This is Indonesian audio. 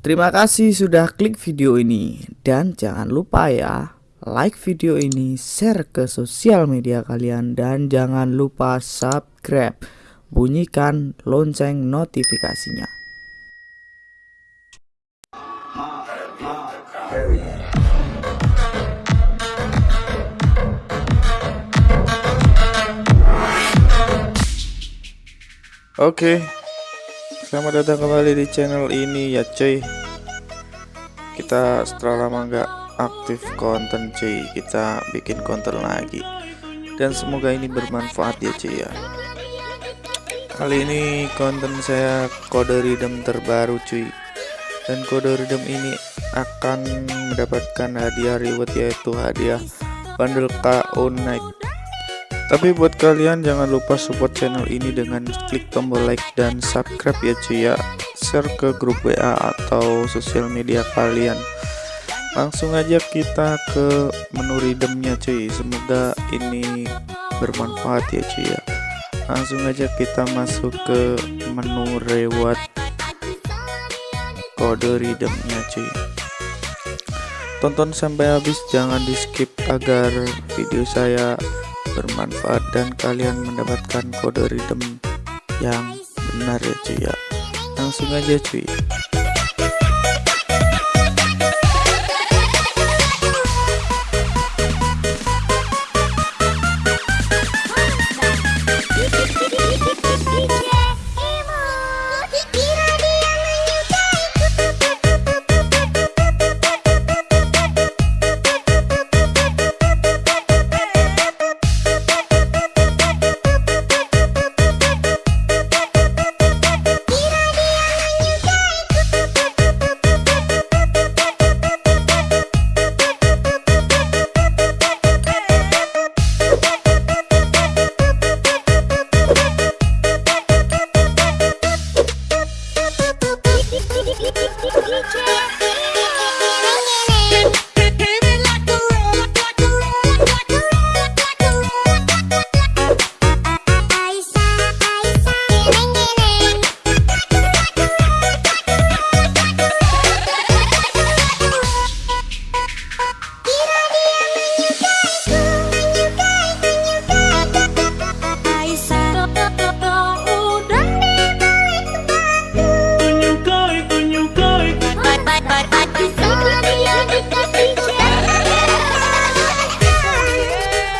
Terima kasih sudah klik video ini dan jangan lupa ya like video ini, share ke sosial media kalian dan jangan lupa subscribe. Bunyikan lonceng notifikasinya. Oke, selamat datang kembali di channel ini ya cuy. Kita setelah lama nggak aktif konten cuy Kita bikin konten lagi. Dan semoga ini bermanfaat ya cuy ya. Kali ini konten saya kode redeem terbaru cuy. Dan kode redeem ini akan mendapatkan hadiah reward yaitu hadiah bundle KO Night tapi buat kalian jangan lupa support channel ini dengan klik tombol like dan subscribe ya cuy ya. Share ke grup WA atau sosial media kalian. Langsung aja kita ke menu redeemnya cuy Semoga ini bermanfaat ya cuy ya. Langsung aja kita masuk ke menu reward Kode redeemnya cuy Tonton sampai habis jangan di skip agar video saya bermanfaat dan kalian mendapatkan kode redeem yang benar ya cuy ya. Langsung aja cuy DJ